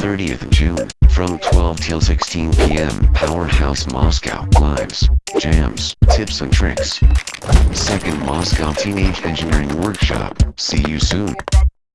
30th June, from 12 till 16 p.m. Powerhouse Moscow, lives, jams, tips and tricks. Second Moscow Teenage Engineering Workshop, see you soon.